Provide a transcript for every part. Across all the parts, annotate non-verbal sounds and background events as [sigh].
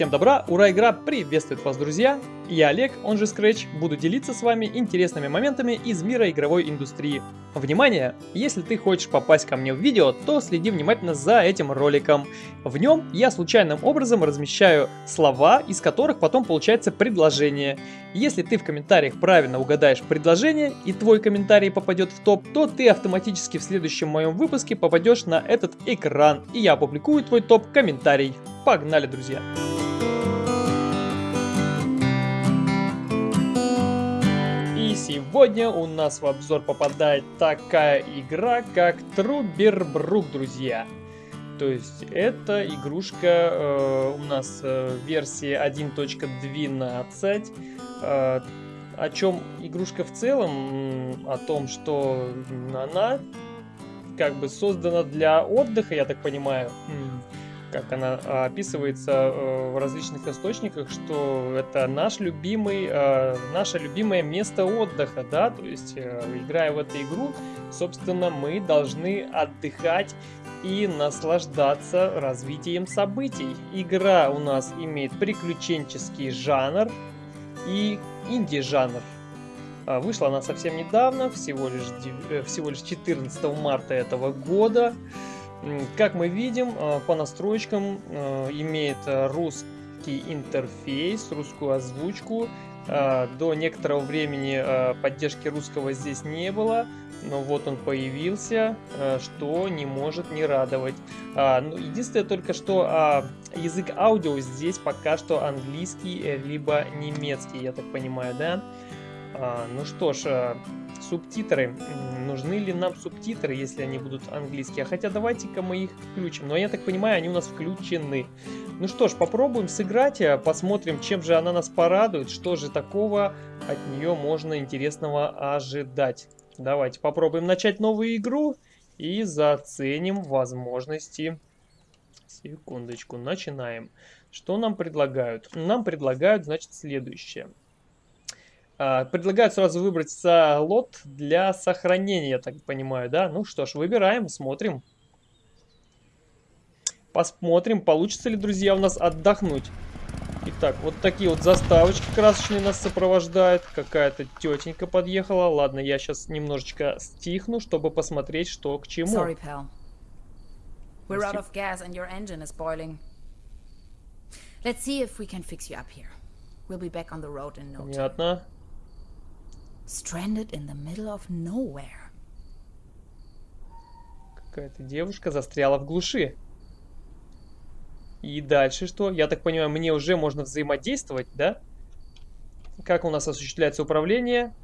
Всем добра, ура, игра приветствует вас, друзья! Я Олег, он же Scratch, буду делиться с вами интересными моментами из мира игровой индустрии. Внимание! Если ты хочешь попасть ко мне в видео, то следи внимательно за этим роликом. В нем я случайным образом размещаю слова, из которых потом получается предложение. Если ты в комментариях правильно угадаешь предложение и твой комментарий попадет в топ, то ты автоматически в следующем моем выпуске попадешь на этот экран, и я опубликую твой топ-комментарий. Погнали, друзья! Сегодня у нас в обзор попадает такая игра, как Трубербрук, друзья. То есть это игрушка э, у нас э, версии 1.12. Э, о чем игрушка в целом? О том, что она как бы создана для отдыха, я так понимаю как она а, описывается э, в различных источниках, что это наш любимый, э, наше любимое место отдыха, да, то есть э, играя в эту игру, собственно, мы должны отдыхать и наслаждаться развитием событий. Игра у нас имеет приключенческий жанр и инди-жанр. А, вышла она совсем недавно, всего лишь, всего лишь 14 марта этого года. Как мы видим, э, по настройкам э, имеет русский интерфейс, русскую озвучку. Э, до некоторого времени поддержки русского здесь не было, но вот он появился, что не может не радовать. А, ну, единственное только, что а, язык аудио здесь пока что английский, либо немецкий, я так понимаю, да? А, ну что ж, субтитры. Нужны ли нам субтитры, если они будут английские? Хотя давайте-ка мы их включим. Но я так понимаю, они у нас включены. Ну что ж, попробуем сыграть, э, посмотрим, чем же она нас порадует, что же такого от нее можно интересного ожидать. Давайте попробуем начать новую игру и заценим возможности. Секундочку, начинаем. Что нам предлагают? Нам предлагают, значит, следующее. А, предлагают сразу выбрать слот для сохранения, я так понимаю, да? Ну что ж, выбираем, смотрим. Посмотрим, получится ли, друзья, у нас отдохнуть. Итак, вот такие вот заставочки красочные нас сопровождают. Какая-то тетенька подъехала. Ладно, я сейчас немножечко стихну, чтобы посмотреть, что к чему. Sorry, pal. We're out of gas and your engine is boiling. Let's see if we can fix you up here. We'll be back on the road in no time. Понятно stranded in the middle of nowhere. Какая-то девушка застряла в глуши. И дальше что? Я так понимаю, мне уже можно взаимодействовать, да? Как у нас осуществляется управление?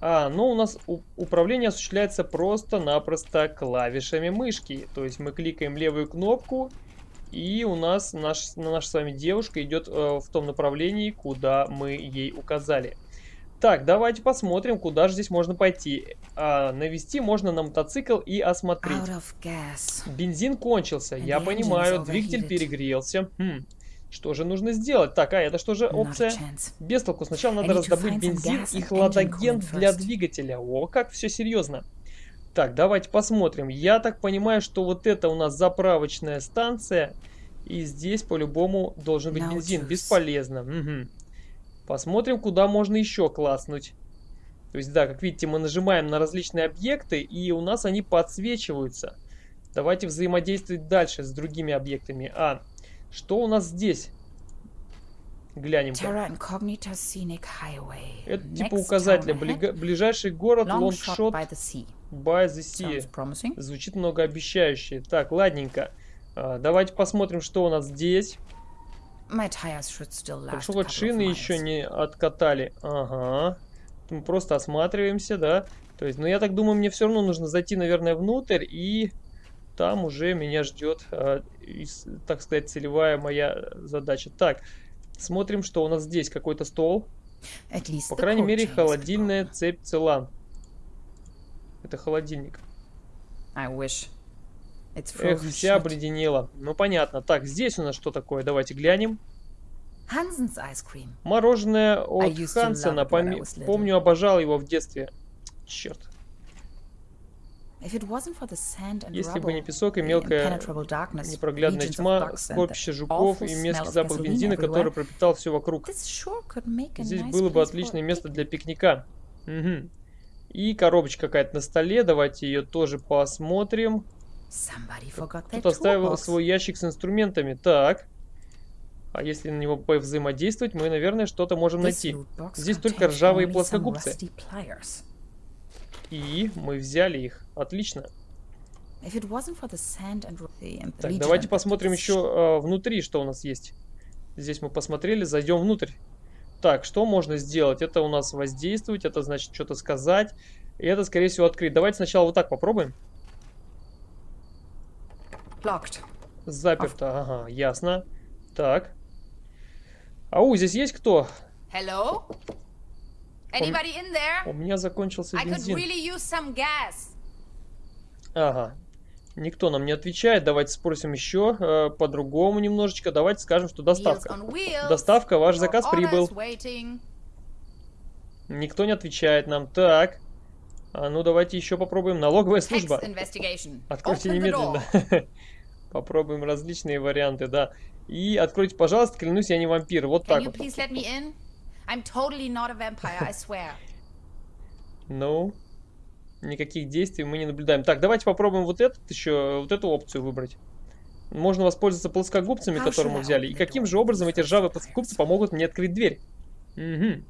А, ну у нас управление осуществляется просто-напросто клавишами мышки. То есть мы кликаем левую кнопку, и у нас наш, наша с вами девушка идет э, в том направлении, куда мы ей указали. Так, давайте посмотрим, куда же здесь можно пойти. А, навести можно на мотоцикл и осмотреть. Бензин кончился, я понимаю, двигатель перегрелся. Хм. Что же нужно сделать? Так, а это что же опция? Без толку. Сначала надо раздобыть бензин и хладагент для двигателя. О, как все серьезно. Так, давайте посмотрим. Я так понимаю, что вот это у нас заправочная станция. И здесь по-любому должен быть бензин. Бесполезно. Угу. Посмотрим, куда можно еще класснуть. То есть, да, как видите, мы нажимаем на различные объекты, и у нас они подсвечиваются. Давайте взаимодействовать дальше с другими объектами. А, что у нас здесь? Глянем. Это типа указателя. Ближайший город Лонгшот by the Sea. Звучит многообещающе. Так, ладненько. А, давайте посмотрим, что у нас здесь. Хорошо, вот шины еще не откатали. Ага. Мы просто осматриваемся, да. То есть, ну я так думаю, мне все равно нужно зайти, наверное, внутрь и там уже меня ждет, э, так сказать, целевая моя задача. Так, смотрим, что у нас здесь. Какой-то стол. По крайней мере, холодильная цепь цела. Это холодильник. Эх, вся обледенела. Ну, понятно. Так, здесь у нас что такое? Давайте глянем. Мороженое от Хансена. Помню, обожал его в детстве. Черт. Если бы не песок и мелкая непроглядная тьма, скопище жуков и мерзкий запах бензина, который пропитал все вокруг, здесь было бы отличное место для пикника. Угу. И коробочка какая-то на столе, давайте ее тоже посмотрим. Кто-то оставил свой ящик с инструментами. Так. А если на него взаимодействовать, мы, наверное, что-то можем найти. Здесь только ржавые плоскогубцы. И мы взяли их. Отлично. Так, давайте посмотрим еще э, внутри, что у нас есть. Здесь мы посмотрели, зайдем внутрь. Так, что можно сделать? Это у нас воздействовать, это значит что-то сказать. И это, скорее всего, открыть. Давайте сначала вот так попробуем. Locked. Заперто, ага, ясно. Так. Ау, здесь есть кто? Hello? Anybody in there? У меня закончился I could бензин. really use some gas. Ага. Никто нам не отвечает. Давайте спросим еще э, по-другому немножечко. Давайте скажем, что доставка. Доставка, ваш Your заказ прибыл. waiting. Никто не отвечает нам. Так. А ну давайте еще попробуем. Налоговая служба. Откройте немедленно. [laughs] Попробуем различные варианты, да. И откройте, пожалуйста, клянусь, я не вампир. Вот Can так you вот. please let me in? I'm totally not a vampire, I swear. [laughs] Ну, никаких действий мы не наблюдаем. Так, давайте попробуем вот этот еще, вот эту опцию выбрать. Можно воспользоваться плоскогубцами, которые мы взяли. И каким же образом эти ржавые плоскогубцы помогут мне открыть дверь? Угу.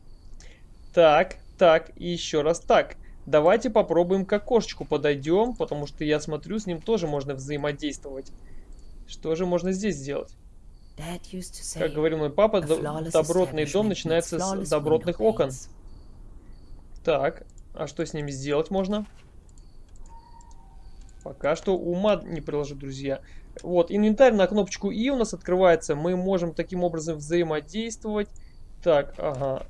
Так, так, и еще раз так. Давайте попробуем к окошечку подойдем, потому что я смотрю, с ним тоже можно взаимодействовать. Что же можно здесь сделать? Как говорил мой папа, "A до- flawless добротный дом начинается с добротных окон. Так, а что с ними сделать можно? Пока что ума не приложу, друзья. Вот, инвентарь на кнопочку И у нас открывается. Мы можем таким образом взаимодействовать. Так, ага.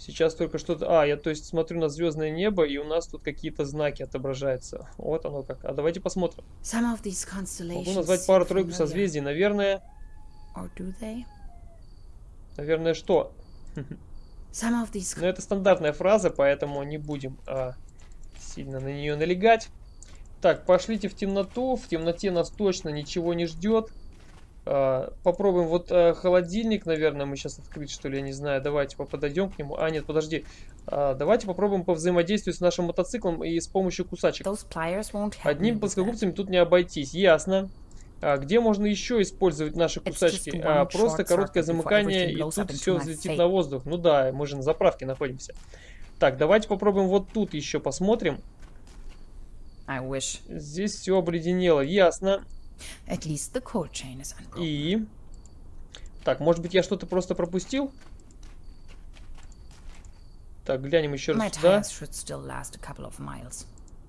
Сейчас только что-то... А, я то есть смотрю на звездное небо, и у нас тут какие-то знаки отображаются. Вот оно как. А давайте посмотрим. Могу назвать пару-тройку созвездий. Наверное... Наверное, что? These Но это стандартная фраза, поэтому не будем а, сильно на нее налегать. Так, пошлите в темноту. В темноте нас точно ничего не ждет. А, попробуем вот а, холодильник, наверное, мы сейчас открыть, что ли, я не знаю. Давайте подойдем к нему. А, нет, подожди. А, давайте попробуем повзаимодействовать с нашим мотоциклом и с помощью кусачек. that. плоскогубцами тут не обойтись. Ясно. А где можно еще использовать наши кусачки? А, просто короткое замыкание, и тут все взлетит на воздух. Ну да, мы же на заправке находимся. Так, давайте попробуем вот тут еще посмотрим. Здесь все обледенело, ясно. At least the cold chain is unbroken. И... Так, может быть я что-то просто пропустил? Так, глянем еще раз сюда.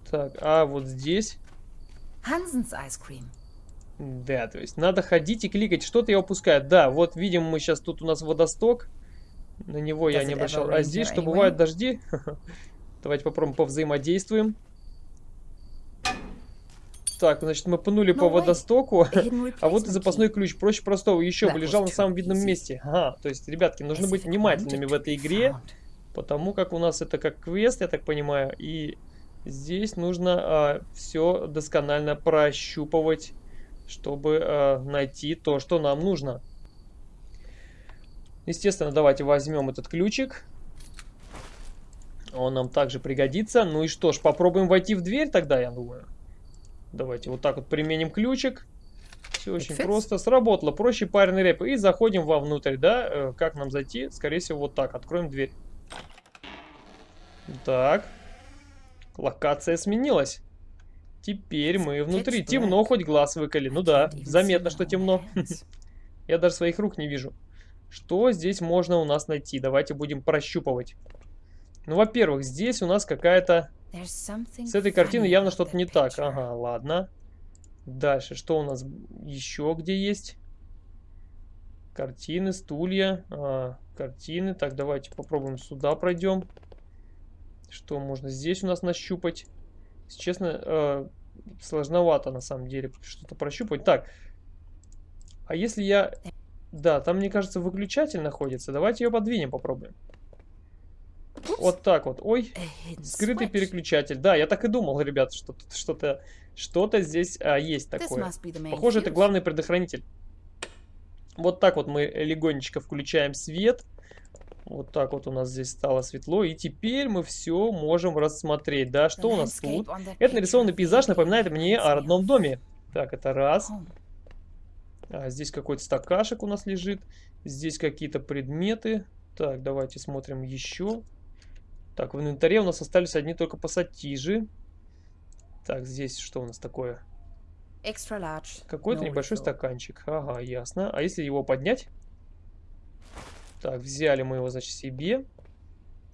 Так, а вот здесь... Hansen's ice cream. Да, то есть надо ходить и кликать. Что-то я упускаю. Да, вот видим мы сейчас тут у нас водосток. На него я Does не it обращал. А здесь что, anyway? бывают дожди? [laughs] Давайте попробуем повзаимодействуем. Так, значит, мы пнули по водостоку. [laughs] А вот и запасной ключ. Проще простого. Еще бы лежал на самом видном месте. Ага, то есть, ребятки, нужно быть внимательными в этой игре. Потому как у нас это как квест, я так понимаю. И здесь нужно все досконально прощупывать, чтобы а, найти то, что нам нужно. Естественно, давайте возьмем этот ключик. Он нам также пригодится. Ну и что ж, попробуем войти в дверь тогда, я думаю. Давайте вот так вот применим ключик. Все очень fits. просто. Сработало. Проще парный рэп. И заходим вовнутрь, да? Э, Как нам зайти? Скорее всего, вот так. Откроем дверь. Так. Локация сменилась. Теперь мы внутри. Темно, хоть глаз выколи. Ну да, заметно, что темно. [laughs] Я даже своих рук не вижу. Что здесь можно у нас найти? Давайте будем прощупывать. Ну, во-первых, здесь у нас какая-то... С этой картины явно что-то не так. Ага, ладно. Дальше, что у нас еще где есть? Картины, стулья, а, картины. Так, давайте попробуем сюда пройдем. Что можно здесь у нас нащупать? Если честно, э, сложновато на самом деле что-то прощупать. Так, а если я... Да, там, мне кажется, выключатель находится. Давайте ее подвинем, попробуем. Вот так вот. Ой, hidden скрытый переключатель. Да, я так и думал, ребят, что тут что-то что-то здесь а, есть такое. Похоже, это главный предохранитель. Вот так вот мы легонечко включаем свет. Вот так вот у нас здесь стало светло. И теперь мы все можем рассмотреть. Да, что у нас тут? Это нарисованный пейзаж напоминает мне о родном доме. Так, это раз. А, здесь какой-то стакашек у нас лежит. Здесь какие-то предметы. Так, давайте смотрим еще. Так, в инвентаре у нас остались одни только пассатижи. Так, здесь что у нас такое? Какой-то no небольшой refill. стаканчик. Ага, ясно. А если его поднять? Так, взяли мы его, значит, себе.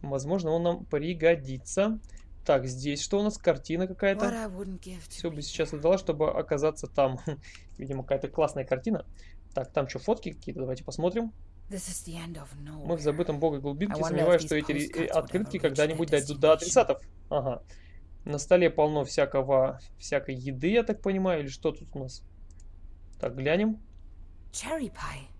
Возможно, он нам пригодится. Так, здесь что у нас? Картина какая-то. Все бы сейчас отдала, чтобы оказаться там. [laughs] Видимо, какая-то классная картина. Так, там что, фотки какие-то? Давайте посмотрим. Мы в забытом богой I глубинке сомневаюсь, что эти э, открытки когда-нибудь дойдут до адресатов. Ага. На столе полно всякого, всякой еды, я так понимаю, или что тут у нас? Так, глянем.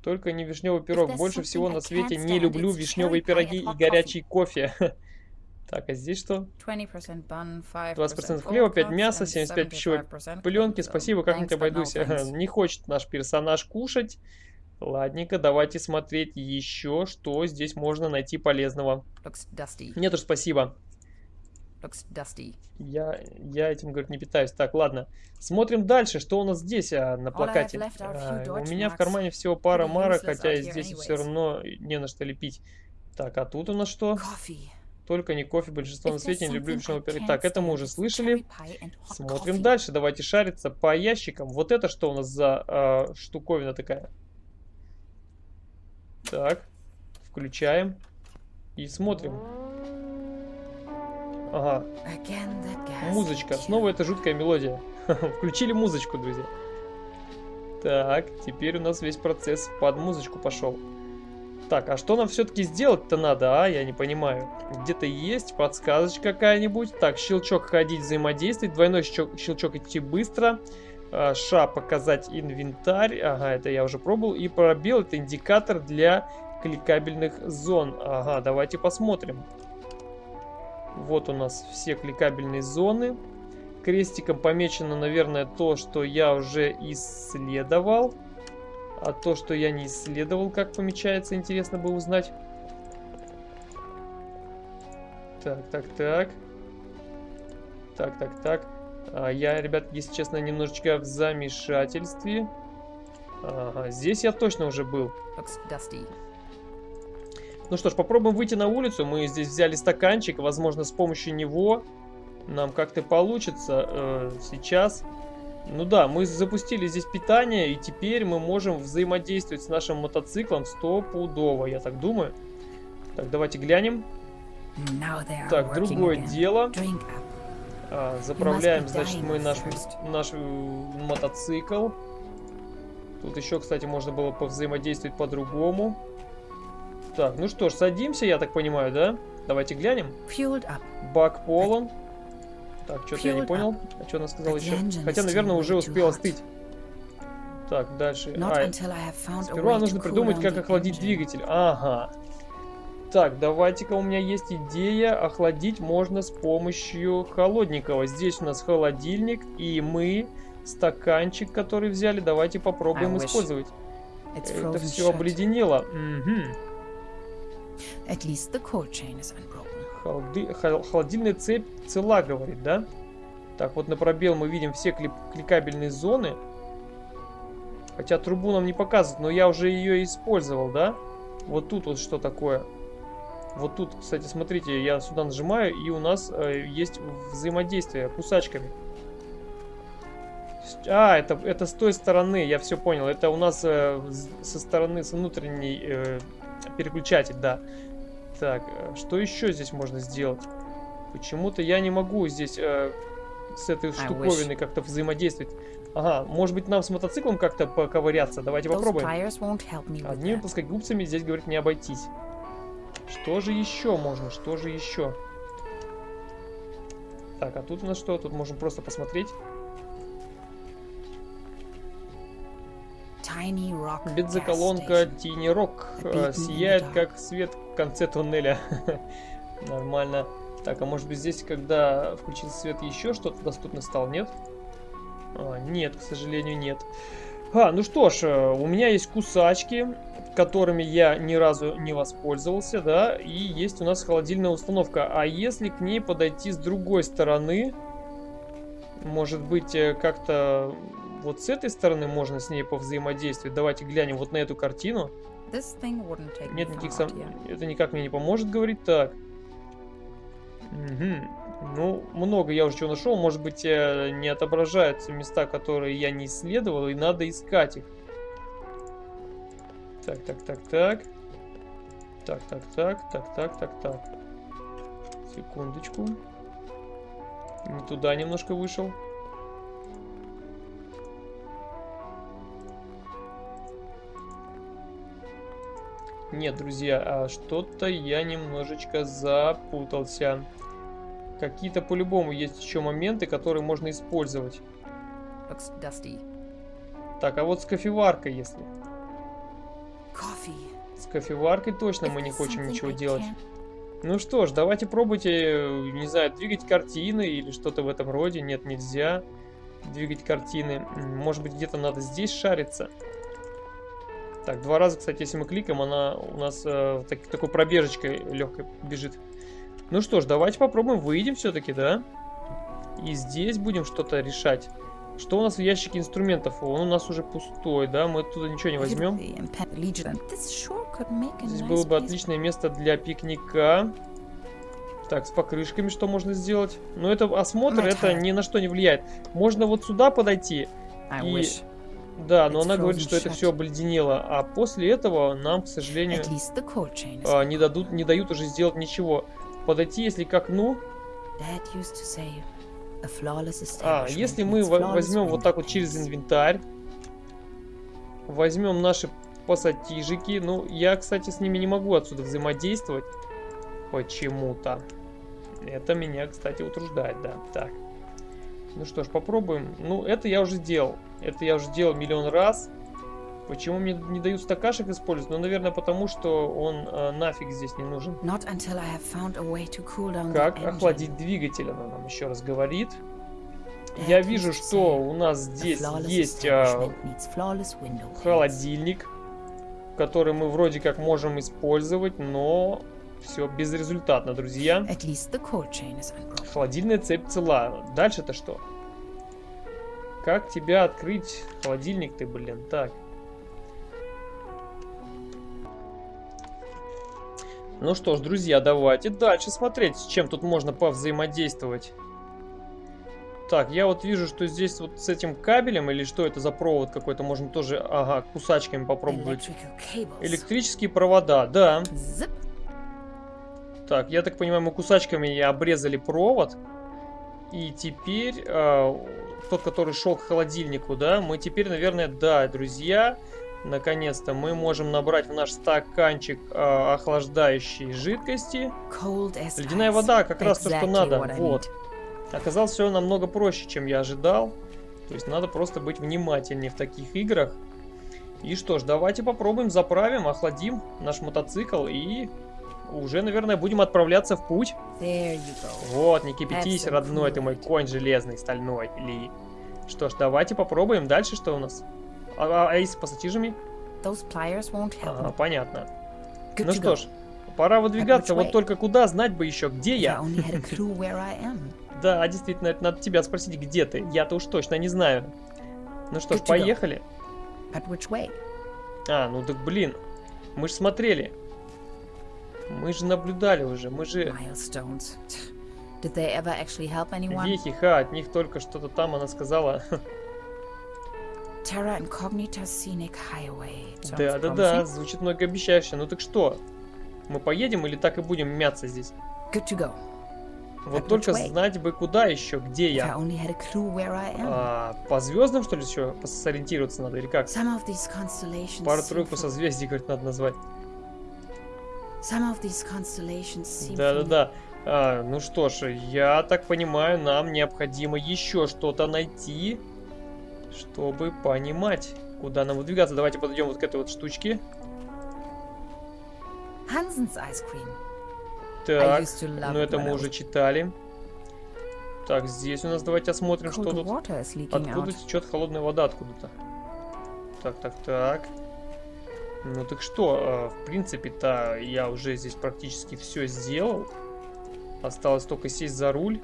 Только не вишневый пирог. Больше всего на свете не люблю вишневые пироги и горячий кофе. [laughs] Так, а здесь что? 20% bun, 5% 20% old хлеба, 5 cuts, мяса, and 75 пищевой 75% пленки. Спасибо, как-нибудь обойдусь. [laughs] Не хочет наш персонаж кушать. Ладненько, давайте смотреть еще, что здесь можно найти полезного. Нет уж, спасибо. Я, я этим, говорит, не питаюсь. Так, ладно. Смотрим дальше, что у нас здесь а, на плакате. А, у меня в кармане всего пара марок, хотя и здесь все равно не на что лепить. Так, а тут у нас что? Только не кофе, большинство на свете не люблю вишневый пирог. Так, это мы уже слышали. Смотрим дальше. Давайте шариться по ящикам. Вот это что у нас за а, штуковина такая? Так, включаем и смотрим. Ага, музычка. Снова эта жуткая мелодия. [laughs] Включили музычку, друзья. Так, теперь у нас весь процесс под музычку пошел. Так, а что нам все-таки сделать-то надо, а? Я не понимаю. Где-то есть подсказочка какая-нибудь. Так, щелчок ходить, взаимодействовать. Двойной щелчок, щелчок идти быстро. А, Ша показать инвентарь. Ага, это я уже пробовал. И пробел это индикатор для кликабельных зон. Ага, давайте посмотрим. Вот у нас все кликабельные зоны. Крестиком помечено, наверное, то, что я уже исследовал. А то, что я не исследовал, как помечается, интересно бы узнать. Так, так, так. Так, так, так. А, я, ребят, если честно, немножечко в замешательстве. Ага, здесь я точно уже был. Ну что ж, попробуем выйти на улицу. Мы здесь взяли стаканчик. Возможно, с помощью него нам как-то получится э, сейчас. Ну да, мы запустили здесь питание, и теперь мы можем взаимодействовать с нашим мотоциклом стопудово, я так думаю. Так, давайте глянем. Так, другое again. дело. А, заправляем, значит, мы наш, наш мотоцикл. Тут еще, кстати, можно было повзаимодействовать по-другому. Так, ну что ж, садимся, я так понимаю, да? Давайте глянем. Бак полон. Так, что-то я не понял. А что она сказала еще? Хотя, наверное, уже успел остыть. Так, дальше. А, сперва нужно придумать, как охладить двигатель. Ага. Так, давайте-ка у меня есть идея. Охладить можно с помощью холодненького. Здесь у нас холодильник, и мы стаканчик, который взяли, давайте попробуем I использовать. Это все shut. обледенело. Мгм. At least the core chain is unbroken. Холоди- хол- Холодильная цепь цела, говорит, да? Так, вот на пробел мы видим все клип- кликабельные зоны. Хотя трубу нам не показывают, но я уже ее использовал, да? Вот тут вот что такое. Вот тут, кстати, смотрите, я сюда нажимаю, и у нас э, есть взаимодействие кусачками. А, это, это с той стороны, я все понял. Это у нас э, со стороны, с внутренней э, переключатель, да. Так, э, что еще здесь можно сделать? Почему-то я не могу здесь э, с этой wish. штуковиной как-то взаимодействовать. Ага, может быть нам с мотоциклом как-то поковыряться? Давайте попробуем. Одними плоскогубцами здесь, говорит, не обойтись. Что же еще можно? Что же еще? Так, а тут у нас что? Тут можем просто посмотреть. Бензоколонка. Тини Рок э, сияет, как свет в конце туннеля. [laughs] Нормально. Так, а может быть здесь, когда включился свет, еще что-то доступно стало, нет? А, нет, к сожалению, нет. А, ну что ж, э, у меня есть кусачки, которыми я ни разу не воспользовался, да, и есть у нас холодильная установка. А если к ней подойти с другой стороны, может быть, э, как-то вот с этой стороны можно с ней повзаимодействовать. Давайте глянем вот на эту картину. Нет никаких сом... Это никак мне не поможет, говорить так. Угу. Ну, много я уже чего нашел. Может быть, э, не отображаются места, которые я не исследовал, и надо искать их. Так, так, так, так. Так, так, так, так, так, так, так. Секундочку. Не туда немножко вышел. Нет, друзья, а что-то я немножечко запутался. Какие-то по-любому есть еще моменты, которые можно использовать. Так, а вот с кофеваркой, если. С кофеваркой точно мы не хотим ничего делать. Ну что ж, давайте пробуйте, не знаю, двигать картины или что-то в этом роде. Нет, нельзя двигать картины. Может быть, где-то надо здесь шариться. Так, два раза, кстати, если мы кликаем, она у нас э, так, такой пробежечкой легкой бежит. Ну что ж, давайте попробуем, выйдем все-таки, да? И здесь будем что-то решать. Что у нас в ящике инструментов? Он у нас уже пустой, да? Мы туда ничего не возьмем. Здесь было бы отличное место для пикника. Так, с покрышками что можно сделать? Но это осмотр, это ни на что не влияет. Можно вот сюда подойти и да, но она говорит, что это все обледенело, а после этого нам, к сожалению, а, не, дадут, не дают уже сделать ничего. Подойти, если к окну... А, если мы возьмем вот так вот через инвентарь, возьмем наши пассатижики, ну, я, кстати, с ними не могу отсюда взаимодействовать почему-то. Это меня, кстати, утруждает, да. Так. Ну что ж, попробуем. Ну, это я уже сделал. Это я уже делал миллион раз. Почему мне не дают стакашек использовать? Ну, наверное, потому что он э, нафиг здесь не нужен. Cool как охладить двигатель, она нам еще раз говорит. Я вижу, что у нас здесь есть э, холодильник, который мы вроде как можем использовать, но все безрезультатно, друзья. Холодильная цепь цела. Дальше-то что? Как тебя открыть? Холодильник ты, блин. Так. Ну что ж, друзья, давайте дальше смотреть, с чем тут можно повзаимодействовать. Так, я вот вижу, что здесь вот с этим кабелем, или что это за провод какой-то, можно тоже, ага, кусачками попробовать. Электрические провода, да. Так, я так понимаю, мы кусачками обрезали провод. И теперь э, тот, который шел к холодильнику, да, мы теперь, наверное, да, друзья, наконец-то мы можем набрать в наш стаканчик э, охлаждающей жидкости. Ледяная вода, как раз то, что надо, вот. Оказалось все намного проще, чем я ожидал. То есть надо просто быть внимательнее в таких играх. И что ж, давайте попробуем, заправим, охладим наш мотоцикл и уже, наверное, будем отправляться в путь. Вот, не кипятись, родной, ты мой конь железный, стальной. Ли. Что ж, давайте попробуем. Дальше что у нас? А, а, а с пассатижами? Ага, понятно. ну что ж, пора выдвигаться. Вот только куда, знать бы еще, где я. да, действительно, это надо тебя спросить, где ты. Я-то уж точно не знаю. Ну что ж, поехали. А, ну так блин. Мы же смотрели. Мы же наблюдали уже, мы же... Вехи, ха, от них только что-то там она сказала. [laughs] Terra Incognita Scenic Highway. Да, да, да, звучит многообещающе. Ну так что? Мы поедем или так и будем мяться здесь? Good to go. Вот At только знать бы куда еще, где я. А, по звездам, что ли, еще сориентироваться надо, или как? Пару-тройку созвездий, говорит, надо назвать. Да-да-да. А, ну что ж, я так понимаю, нам необходимо еще что-то найти, чтобы понимать, куда нам выдвигаться. Давайте подойдем вот к этой вот штучке. Так, ну это мы уже читали. Так, здесь у нас давайте осмотрим, что тут. Откуда течет холодная вода откуда-то? Так, так, так. Ну так что, э, в принципе-то я уже здесь практически все сделал. Осталось только сесть за руль.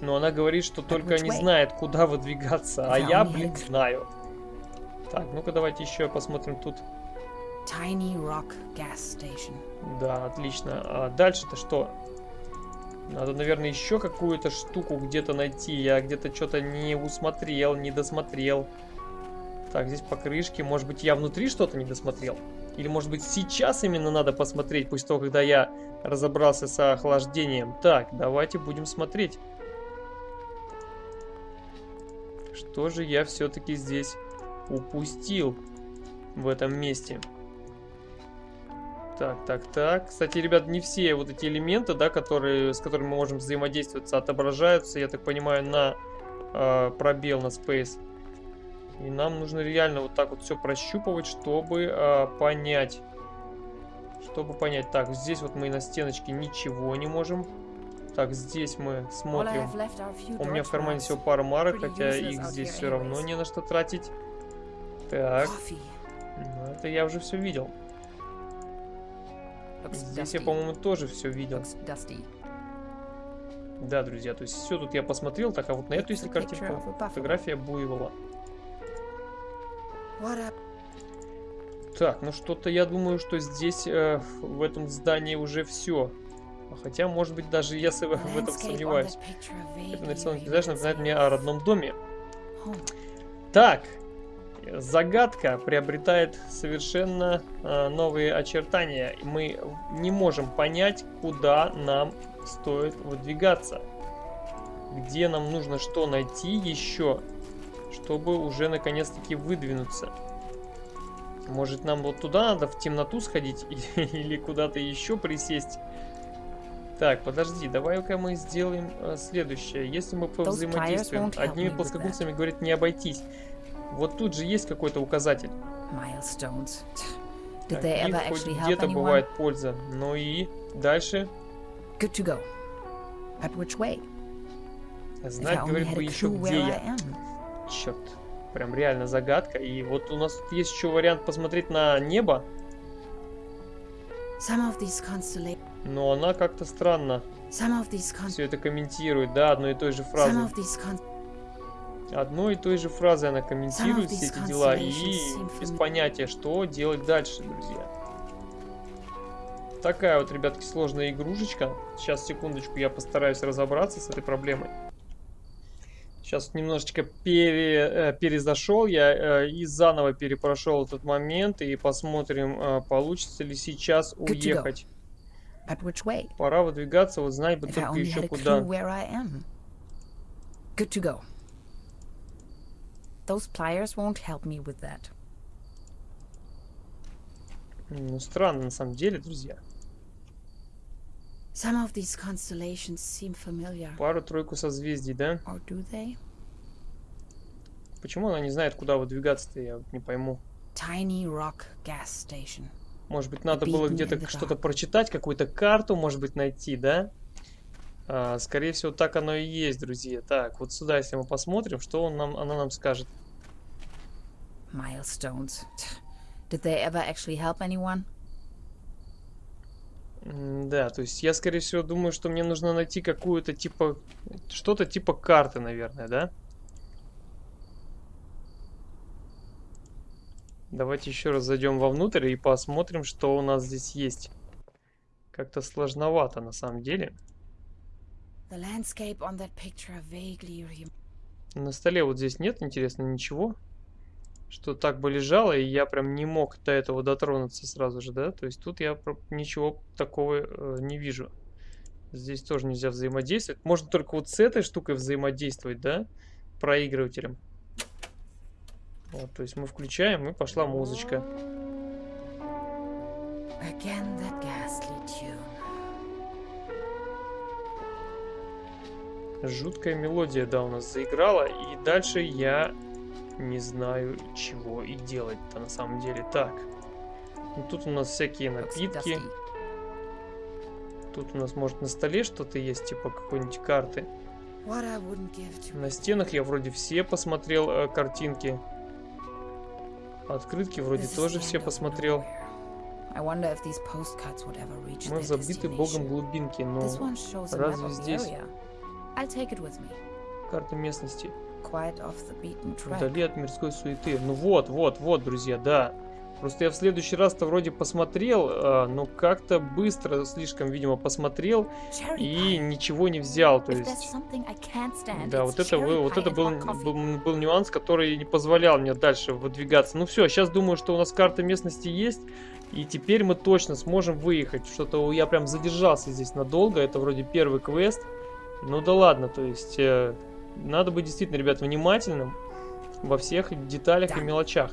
Но она говорит, что только не знает, куда выдвигаться. А я, блин, знаю. Так, ну-ка давайте еще посмотрим тут. Tiny Rock gas station. Да, отлично. А дальше-то что? Надо, наверное, еще какую-то штуку где-то найти. Я где-то что-то не усмотрел, не досмотрел. Так, здесь покрышки. Может быть, я внутри что-то не досмотрел? Или, может быть, сейчас именно надо посмотреть, после того, когда я разобрался с охлаждением. Так, давайте будем смотреть. Что же я все-таки здесь упустил в этом месте? Так, так, так. Кстати, ребят, не все вот эти элементы, да, которые, с которыми мы можем взаимодействовать, отображаются, я так понимаю, на э, пробел, на space. И нам нужно реально вот так вот все прощупывать, чтобы э, понять. Чтобы понять. Так, здесь вот мы на стеночке ничего не можем. Так, здесь мы смотрим. У меня в кармане всего пара марок, хотя их здесь все равно не на что тратить. Так, ну, это я уже все видел. Здесь я, по-моему, тоже все видел. Да, друзья, то есть все тут я посмотрел, так, а вот на эту, если картинку, фотография буйвола. What up? Так, ну что-то я думаю, что здесь, э, в этом здании уже все. Хотя, может быть, даже я с- [laughs] в этом сомневаюсь. Это нарисованный пейзаж напоминает мне о родном доме. home. Так, загадка приобретает совершенно э, новые очертания. Мы не можем понять, куда нам стоит выдвигаться. Где нам нужно что найти еще, чтобы уже наконец-таки выдвинуться. Может нам вот туда надо в темноту сходить [laughs] или куда-то еще присесть? Так, подожди, давай-ка мы сделаем э, следующее. Если мы повзаимодействуем, одними плоскогубцами, говорит, не обойтись. Вот тут же есть какой-то указатель. Так, где-то бывает польза. Ну и дальше Good to go. But which way? If I знать, говорит бы еще где я. Черт. Прям реально загадка. И вот у нас тут есть еще вариант посмотреть на небо. Но она как-то странно все это комментирует, да, одной и той же фразой. con- Одной и той же фразой она комментирует все эти дела и без понятия, что делать дальше, друзья. Такая вот, ребятки, сложная игрушечка. Сейчас, секундочку, я постараюсь разобраться с этой проблемой. Сейчас немножечко пере, э, перезашел я э, и заново перепрошел этот момент и посмотрим, э, получится ли сейчас уехать. Пора выдвигаться, вот знать бы только еще куда. clue where I am. Good to go. Those pliers won't help me with that. Ну, странно на самом деле, друзья. Some of these constellations seem familiar. Пару-тройку созвездий, да? Or do they? Почему она не знает, куда выдвигаться-то, я вот не пойму. Tiny Rock Gas Station. Может быть, надо было где-то что-то прочитать, какую-то карту, может быть, найти, да? А, скорее всего, так оно и есть, друзья. Так, вот сюда, если мы посмотрим, что он нам, она нам скажет. Milestones. Did they ever actually help anyone? Да, то есть я, скорее всего, думаю, что мне нужно найти какую-то типа... Что-то типа карты, наверное, да? Давайте еще раз зайдем вовнутрь и посмотрим, что у нас здесь есть. Как-то сложновато, на самом деле. На столе вот здесь нет, интересно, ничего. Что так бы лежало, и я прям не мог до этого дотронуться сразу же, да? То есть тут я ничего такого э, не вижу. Здесь тоже нельзя взаимодействовать. Можно только вот с этой штукой взаимодействовать, да? Проигрывателем. Вот, то есть мы включаем, и пошла музычка. Again that ghastly tune. Жуткая мелодия, да, у нас заиграла. И дальше я не знаю, чего и делать-то на самом деле. Так. Ну, тут у нас всякие напитки. Тут у нас, может, на столе что-то есть, типа какой-нибудь карты. На стенах я вроде все посмотрел э, картинки. Открытки вроде тоже все посмотрел. Мы забиты богом глубинки, но разве здесь... Карта местности. Вдали от мирской суеты. Ну вот, вот, вот, друзья, да. Просто я в следующий раз-то вроде посмотрел, э, но как-то быстро слишком, видимо, посмотрел и ничего не взял. То есть, да, вот это, вот это был, был, был нюанс, который не позволял мне дальше выдвигаться. Ну все, сейчас думаю, что у нас карта местности есть. И теперь мы точно сможем выехать. Что-то я прям задержался здесь надолго. Это вроде первый квест. Ну да ладно, то есть э, надо быть действительно, ребят, внимательным во всех деталях и мелочах.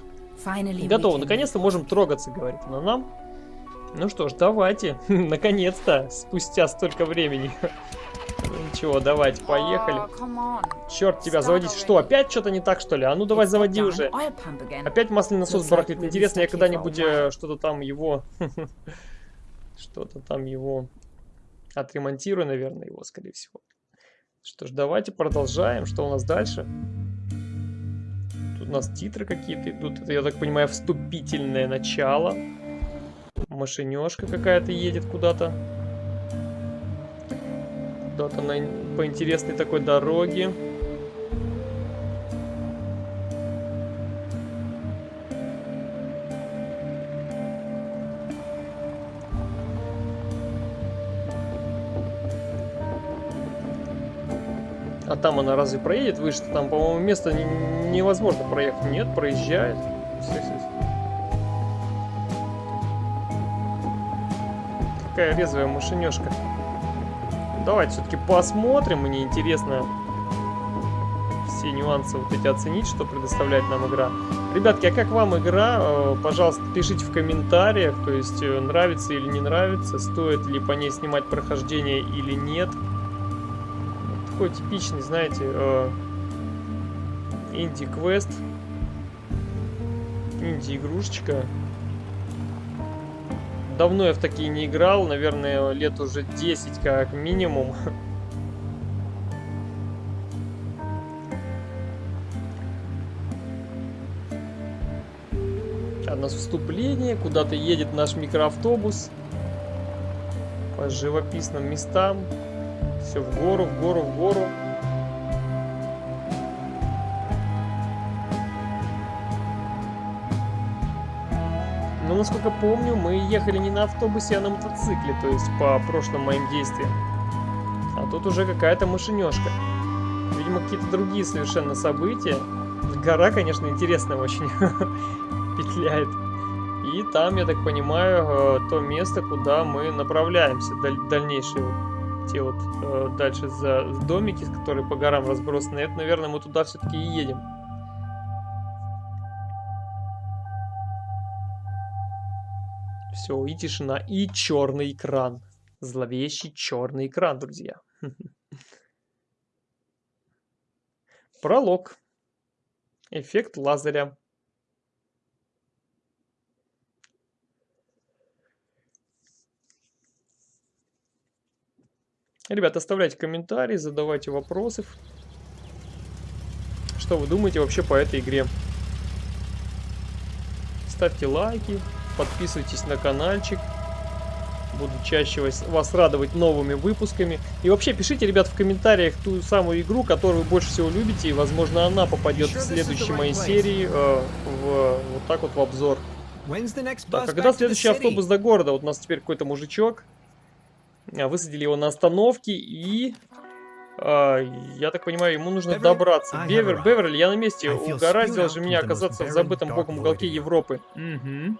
Готово, наконец-то можем трогаться, говорит она нам. Ну что ж, давайте, [laughs] наконец-то, спустя столько времени. Ничего, давайте, поехали. Черт тебя, заводить. Что, опять что-то не так, что ли? А ну давай заводи уже. Опять масляный насос барахлит. Интересно, я когда-нибудь э, что-то там его... [laughs] Что-то там его... Отремонтирую, наверное, его, скорее всего. Что ж, давайте продолжаем. Что у нас дальше? Тут у нас титры какие-то идут. Это, я так понимаю, вступительное начало. Машинешка какая-то едет куда-то. Куда-то на, по интересной такой дороге. Там она разве проедет выше? Там, по-моему, место невозможно проехать. Нет, проезжает. Какая резвая машинешка. Давайте все-таки посмотрим. Мне интересно все нюансы вот эти оценить, что предоставляет нам игра. Ребятки, а как вам игра? Э, пожалуйста, пишите в комментариях, то есть э, нравится или не нравится, стоит ли по ней снимать прохождение или нет. Такой типичный, знаете, э, инди-квест, инди-игрушечка. Давно я в такие не играл, наверное, лет уже 10 как минимум. А нас вступление, куда-то едет наш микроавтобус по живописным местам. Все в гору, в гору, в гору. Но, насколько помню, мы ехали не на автобусе, а на мотоцикле, то есть по прошлым моим действиям. А тут уже какая-то машинешка. Видимо, какие-то другие совершенно события. Гора, конечно, интересная очень [laughs] петляет. И там, я так понимаю, э, то место, куда мы направляемся, даль дальнейшие те вот э, дальше за домики, которые по горам разбросаны. Это, наверное, мы туда все-таки и едем. Все, и тишина, и черный экран. Зловещий черный экран, друзья. [laughs] Пролог. Эффект лазеря. Ребята, оставляйте комментарии, задавайте вопросы. Что вы думаете вообще по этой игре? Ставьте лайки, подписывайтесь на каналчик. Буду чаще вас радовать новыми выпусками. И вообще пишите, ребят, в комментариях ту самую игру, которую вы больше всего любите. И, возможно, она попадет в следующей моей серии э, в, вот так вот в обзор. Так, а когда следующий автобус до города? Вот у нас теперь какой-то мужичок. А, высадили его на остановке и... А, я так понимаю, ему нужно добраться. Бевер, Беверли, я на месте. Угораздило же меня оказаться в забытом богом уголке Европы. Угу.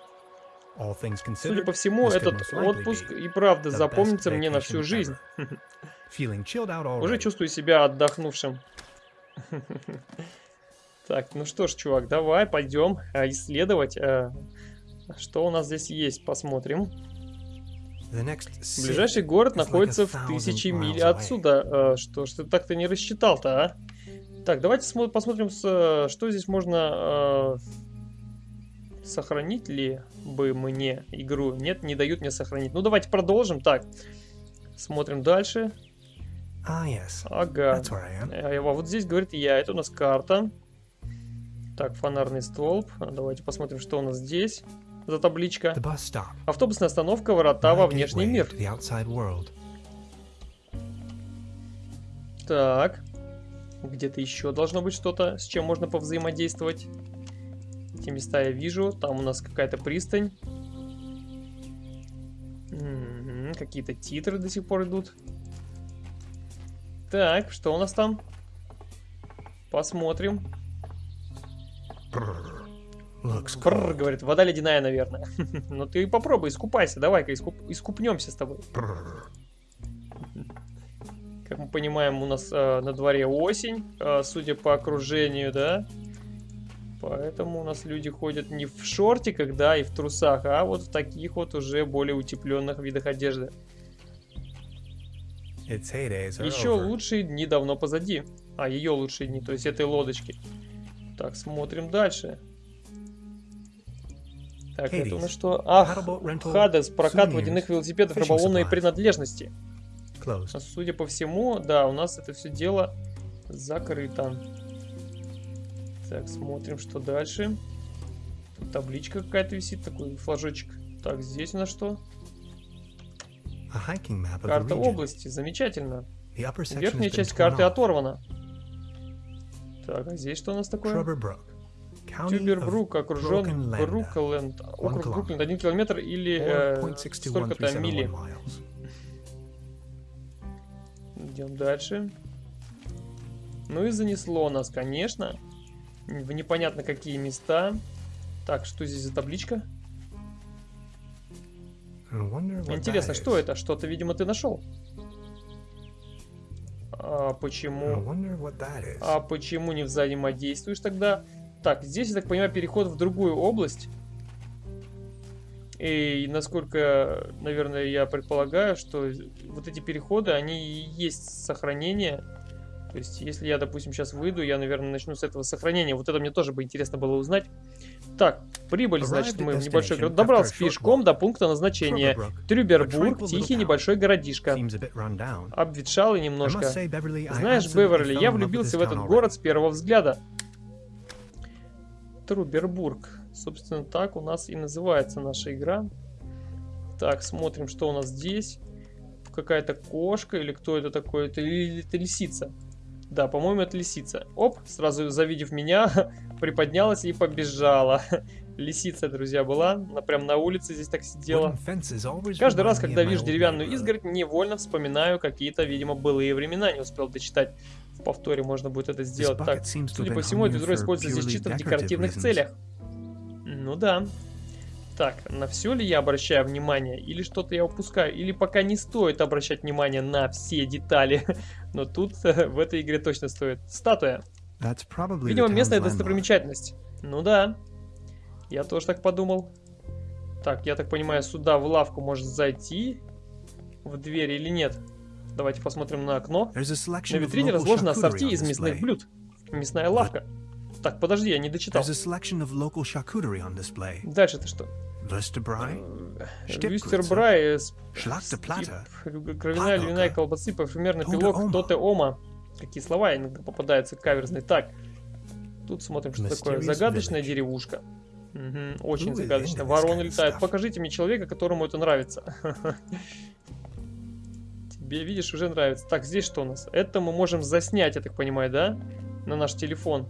Судя по всему, этот отпуск и правда запомнится мне на всю жизнь. [laughs] Уже чувствую себя отдохнувшим. [laughs] Так, ну что ж, чувак, давай пойдем а, исследовать, а, что у нас здесь есть, посмотрим. Ближайший город находится в тысячи миль отсюда. Что ж ты так-то не рассчитал-то, а? Так, давайте посмотрим, что здесь можно Сохранить ли бы мне игру? Нет, не дают мне сохранить. Ну, давайте продолжим. Так, Смотрим дальше. Ah. Ага. А вот здесь говорит я. Это у нас карта. Так, фонарный столб. Давайте посмотрим, что у нас здесь за табличка. Автобусная остановка, врата во внешний мир. Так. Где-то еще должно быть что-то, с чем можно повзаимодействовать. Эти места я вижу. Там у нас какая-то пристань. Какие-то титры до сих пор идут. Так, что у нас там? Посмотрим. Looks Cold. говорит, вода ледяная, наверное. [laughs] ну ты попробуй, искупайся, давай-ка искуп... искупнемся с тобой. Как мы понимаем, у нас э, на дворе осень, э, судя по окружению, да. Поэтому у нас люди ходят не в шортиках, да, и в трусах, а вот в таких вот уже более утепленных видах одежды. Еще лучшие дни давно позади. А, ее лучшие дни, то есть этой лодочки. Так, смотрим дальше. Так, это у нас Hades. что? Ах, Хадес, прокат souvenirs, водяных велосипедов, рыболовные принадлежности. Closed. А Судя по всему, да, у нас это все дело закрыто. Так, смотрим, что дальше. Тут табличка какая-то висит, такой флажочек. Так, здесь у нас что? Карта области, замечательно. Верхняя часть карты оторвана. Так, а здесь что у нас такое? Тюбербрук окружен. Брукленд. Округ. Брукленд, один километр или э, 0.62137 столько-то мили. Идем дальше. Ну и занесло нас, конечно. В непонятно какие места. Так, что здесь за табличка? Интересно, что это? Что-то, видимо, ты нашел. А почему? А почему не взаимодействуешь тогда? Так, здесь, я так понимаю, переход в другую область. И насколько, наверное, я предполагаю, что вот эти переходы, они и есть сохранение. То есть, если я, допустим, сейчас выйду, я, наверное, начну с этого сохранения. Вот это мне тоже бы интересно было узнать. Так, прибыли, значит, мы в небольшой город. Добрался пешком до пункта назначения. Трюбербург, тихий небольшой городишко. Обветшалый немножко. Знаешь, Беверли, я влюбился в этот город с первого взгляда. Трубербург. Собственно, так у нас и называется наша игра. Так, смотрим, что у нас здесь. Какая-то кошка или кто это такой? Это, или это лисица? Да, по-моему, это лисица. Оп, сразу завидев меня, [laughs] приподнялась и побежала. [laughs] Лисица, друзья, была. Она прям на улице здесь так сидела. Каждый раз, когда вижу деревянную изгородь, невольно вспоминаю какие-то, видимо, былые времена. Не успел дочитать. Повторе можно будет это сделать. Так, судя по всему, это ведро используется здесь чисто в декоративных целях. Ну да. Так, на все ли я обращаю внимание? Или что-то я упускаю? Или пока не стоит обращать внимание на все детали? [laughs] Но тут в этой игре точно стоит. Статуя. Видимо, местная достопримечательность. Ну да. Я тоже так подумал. Так, я так понимаю, сюда в лавку может зайти. В дверь или нет? Давайте посмотрим на окно. На витрине разложено ассорти из мясных блюд. Мясная лавка. Так, подожди, я не дочитал. Дальше-то что? Вюстербрай, э, стип, кровяная львиная колбасы, парфюмерный пилок, тоте ома. Какие слова иногда попадаются каверзные. Так, тут смотрим, что такое. Загадочная деревушка. Мгм, очень загадочно. Вороны летают. Покажите мне человека, которому это нравится. [laughs] Видишь, уже нравится. Так, здесь что у нас? Это мы можем заснять, я так понимаю, да? На наш телефон.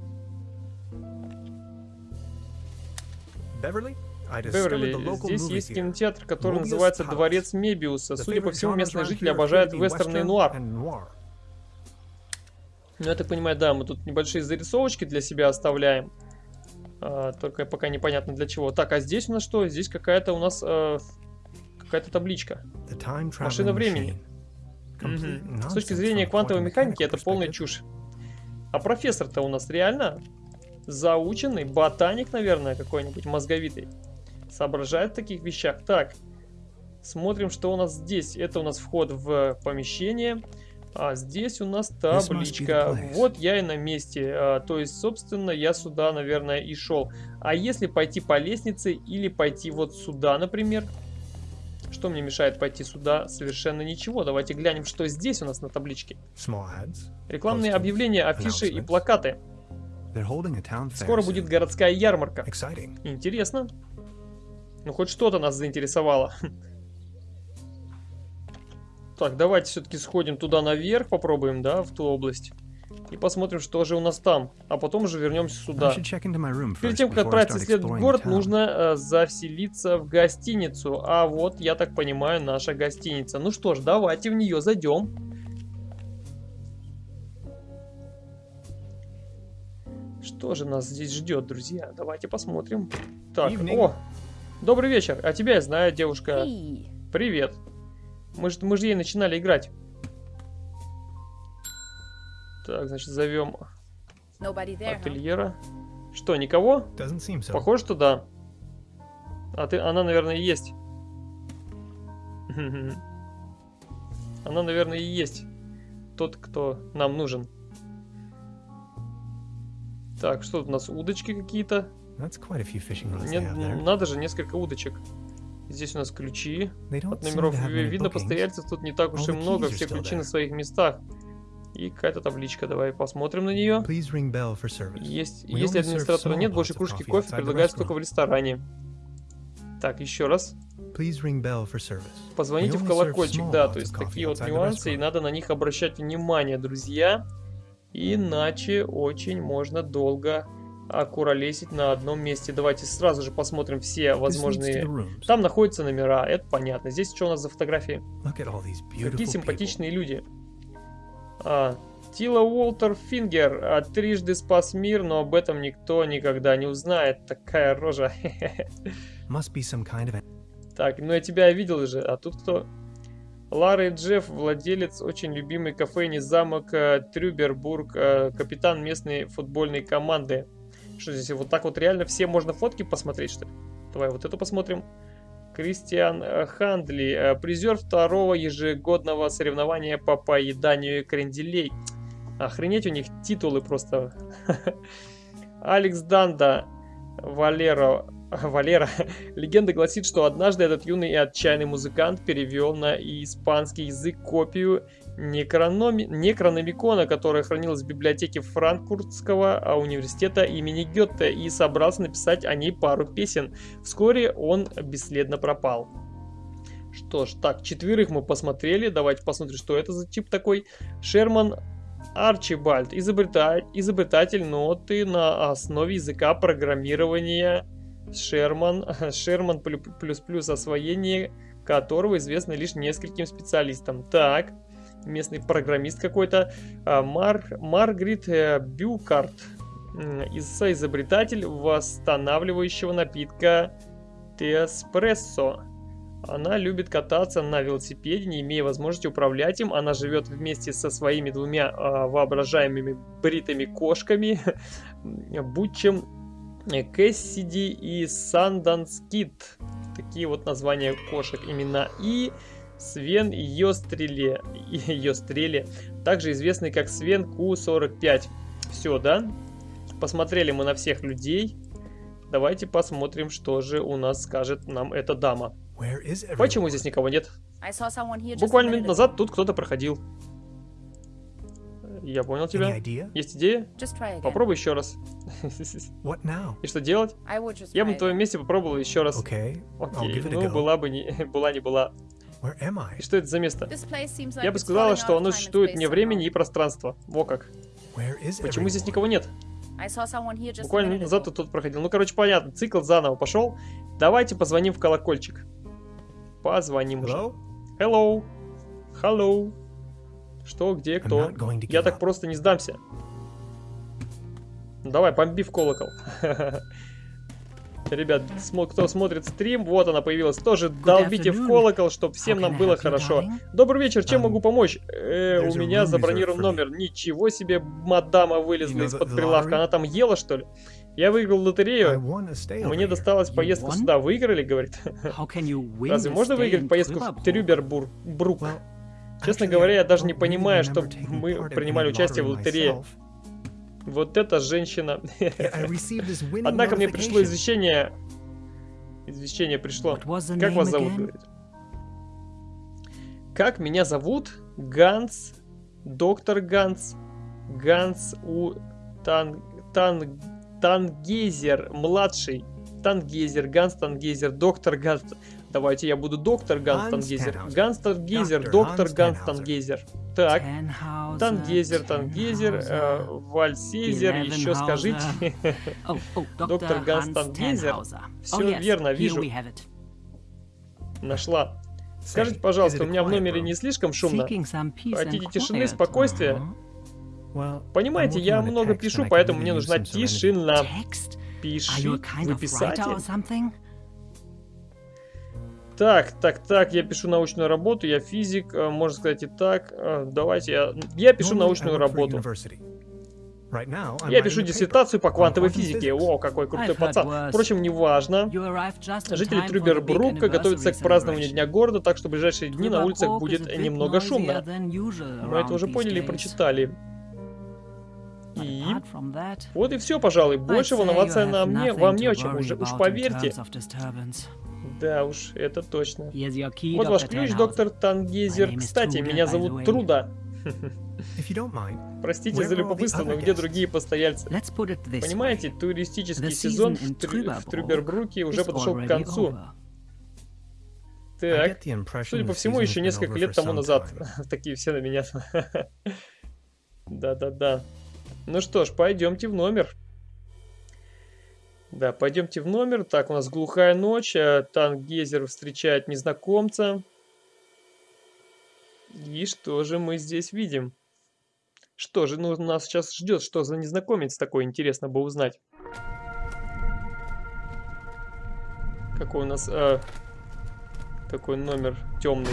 Беверли, здесь есть кинотеатр, который называется. Дворец Мебиуса. Судя по всему, местные жители обожают вестерны и нуар. Ну, я так понимаю, да, мы тут небольшие зарисовочки для себя оставляем. А, только пока непонятно для чего. Так, а здесь у нас что? Здесь какая-то у нас э, какая-то табличка. Машина времени. Мгм. С точки зрения квантовой механики это полная чушь. А профессор-то у нас реально заученный, ботаник, наверное, какой-нибудь мозговитый. Соображает в таких вещах. Так, смотрим, что у нас здесь. Это у нас вход в помещение. А здесь у нас табличка. Вот я и на месте. А, то есть, собственно, я сюда, наверное, и шел. А если пойти по лестнице или пойти вот сюда, например? Что мне мешает пойти сюда? Совершенно ничего. Давайте глянем, что здесь у нас на табличке. Рекламные объявления, афиши и плакаты. Скоро будет городская ярмарка. Интересно. Ну, хоть что-то нас заинтересовало. Так, давайте все-таки сходим туда наверх, попробуем, да, в ту область. И посмотрим, что же у нас там. А потом уже вернемся сюда. Перед тем, как отправиться исследовать город, нужно э, заселиться в гостиницу. А вот, я так понимаю, наша гостиница. Ну что ж, давайте в нее зайдем. Что же нас здесь ждет, друзья? Давайте посмотрим. Так, о, добрый вечер. А тебя я знаю, девушка. Привет. Мы же, мы же ей начинали играть. Так, значит, зовем ательера. Что, никого? So. Похоже, что да. А ты, она, наверное, и есть. [laughs] Она, наверное, и есть тот, кто нам нужен. Так, что тут у нас? Удочки какие-то? Надо же, несколько удочек. Здесь у нас ключи. От номеров видно, постояльцев тут не так уж и много, все ключи на своих местах. И какая-то табличка, давай посмотрим на нее. Есть, если администратора нет, больше кружки кофе предлагается только в ресторане. Так, еще раз. Позвоните в колокольчик, да, то есть такие вот нюансы, и надо на них обращать внимание, друзья. Иначе очень можно долго окуролесить на одном месте. Давайте сразу же посмотрим все возможные... Там находятся номера, это понятно. Здесь что у нас за фотографии? Какие симпатичные люди. А, Тила Уолтер Фингер а, трижды спас мир, но об этом никто никогда не узнает. Такая рожа. [laughs] kind of... Так, ну я тебя видел же, а тут кто? Лара и Джефф, владелец очень любимой кофейни замок э, Трюбербург, э, капитан местной футбольной команды. Что здесь, вот так вот реально все можно фотки посмотреть, что ли? Давай вот эту посмотрим. Кристиан Хандли, э, призер второго ежегодного соревнования по поеданию кренделей. Охренеть, у них титулы просто. [laughs] Алекс Данда, Валера, [laughs] Валера. Легенда гласит, что однажды этот юный и отчаянный музыкант перевел на испанский язык копию Некрономи... Некрономикона, которая хранилась в библиотеке Франкфуртского а, университета имени Гетте и собрался написать о ней пару песен. Вскоре он бесследно пропал. Что ж, так, четверых мы посмотрели. Давайте посмотрим, что это за тип такой. Шерман Арчибальд, изобретатель, изобретатель ноты на основе языка программирования Шерман, [laughs] Шерман плюс плюс освоение которого известно лишь нескольким специалистам. Так, местный программист какой-то, а, Мар, Маргарит э, Бюкарт, соизобретатель восстанавливающего напитка Теспрессо. Она любит кататься на велосипеде, не имея возможности управлять им. Она живет вместе со своими двумя э, воображаемыми бритыми кошками, Бутчем Кэссиди и Санданскит. Такие вот названия кошек имена. И Свен Йостреле, Йостреле, также известный как Свен Q45. Все, да? Посмотрели мы на всех людей. Давайте посмотрим, что же у нас скажет нам эта дама. Почему здесь никого нет? Буквально минут назад тут кто-то проходил. Я понял тебя. Есть идея? Попробуй еще раз. И что делать? Я бы на твоем месте попробовал еще раз. Окей. Ну, была бы не [laughs] была не была. И что это за место? Я бы сказала, что оно существует вне времени и пространства. Во как. Почему здесь никого нет? Буквально назад тут, тут проходил. Ну, короче, понятно. Цикл заново пошел. Давайте позвоним в колокольчик. Позвоним уже. Hello. Hello. Что, где, кто? Я так просто не сдамся. Давай, бомби в колокол. [laughs] Ребят, кто смотрит стрим, вот она появилась. Тоже долбите в колокол, чтобы всем нам было хорошо. Добрый вечер, чем um, могу помочь? Э, у меня забронирован номер. Ничего себе, мадама вылезла из-под прилавка. Она там ела, что ли? Я выиграл лотерею. Мне досталась поездка сюда. Выиграли, говорит. [laughs] Разве можно выиграть поездку в Трюбербург? Честно говоря, я даже не понимаю, что мы принимали участие в лотерее. Вот эта женщина. Однако мне пришло извещение. Извещение пришло. Как вас зовут, говорит? Как меня зовут? Ганс, доктор Ганс, Ганс у Тан, Тан, Тангейзер, младший. Тангейзер, Ганс Тангейзер, доктор Ганс. Давайте я буду доктор Ганс Тангейзер. Ганс Тангейзер, доктор Ганс Тангейзер. Так, Тангейзер, Тангейзер, э, Вальсейзер, еще скажите. [laughs] Доктор Ганс Тангейзер. Все верно, вижу. Нашла. Скажите, пожалуйста, у меня в номере не слишком шумно? Хотите тишины, спокойствия? Понимаете, я много пишу, поэтому мне нужна тишина. Пиши. Вы писатель? Так, так, так, я пишу научную работу, я физик, э, можно сказать и так. Э, давайте я... Я пишу научную работу. Я пишу диссертацию по квантовой физике. О, какой крутой пацан. Впрочем, неважно. Жители Трюбербрука готовятся к празднованию Дня города, так что в ближайшие дни на улицах будет немного шумно. Мы это уже поняли и прочитали. И вот и все, пожалуй. Больше волноваться на мне, вам не о чем уже, уж поверьте. Да уж, это точно. Вот ваш ключ, доктор Тангейзер. Кстати, меня зовут Труда. Простите за любопытство, но где другие постояльцы? Понимаете, туристический сезон в, Трю в Трюбербруке уже подошел к концу. Так, судя по всему, еще несколько лет тому назад. [laughs] Такие все на меня. [laughs] Да-да-да. Ну что ж, пойдемте в номер. Да, пойдемте в номер. Так, у нас глухая ночь. А Тангезер встречает незнакомца. И что же мы здесь видим? Что же ну, нас сейчас ждет? Что за незнакомец такой, интересно бы узнать. Какой у нас э, такой номер темный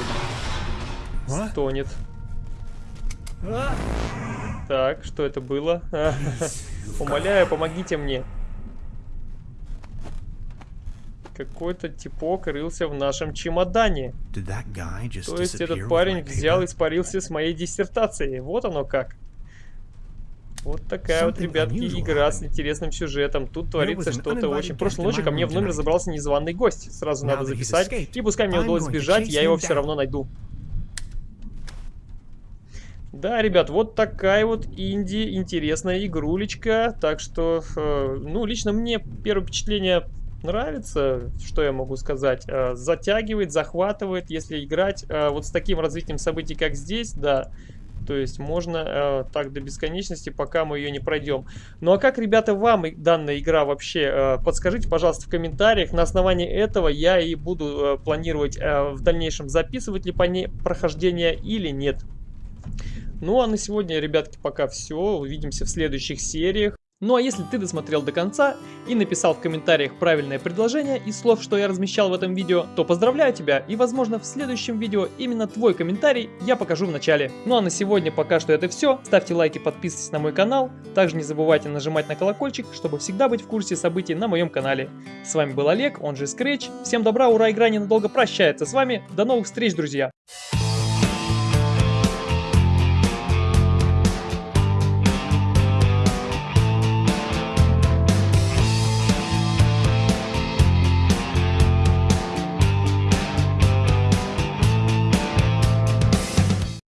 стонет. Так, что это было? [laughs] Умоляю, помогите мне. Какой-то типок рылся в нашем чемодане. То есть этот парень взял и испарился с моей диссертацией. Вот оно как. Вот такая вот, ребятки, игра с интересным сюжетом. Тут творится что-то очень... Прошлой ночью ко мне в номер забрался незваный гость. Сразу надо записать. И пускай мне удалось сбежать, я его все равно найду. Да, ребят, вот такая вот инди, интересная игрулечка. Так что, э, ну, лично мне первое впечатление нравится, что я могу сказать. Э, затягивает, захватывает, если играть э, вот с таким развитием событий, как здесь, да. То есть можно э, так до бесконечности, пока мы ее не пройдем. Ну а как, ребята, вам данная игра вообще? Подскажите, пожалуйста, в комментариях. На основании этого я и буду планировать в дальнейшем записывать ли по ней прохождение или нет. Ну а на сегодня, ребятки, пока все. Увидимся в следующих сериях. Ну а если ты досмотрел до конца и написал в комментариях правильное предложение из слов, что я размещал в этом видео, то поздравляю тебя и возможно в следующем видео именно твой комментарий я покажу в начале. Ну а на сегодня пока что это все. Ставьте лайки, подписывайтесь на мой канал. Также не забывайте нажимать на колокольчик, чтобы всегда быть в курсе событий на моем канале. С вами был Олег, он же Scratch. Всем добра, ура, игра ненадолго прощается с вами. До новых встреч, друзья!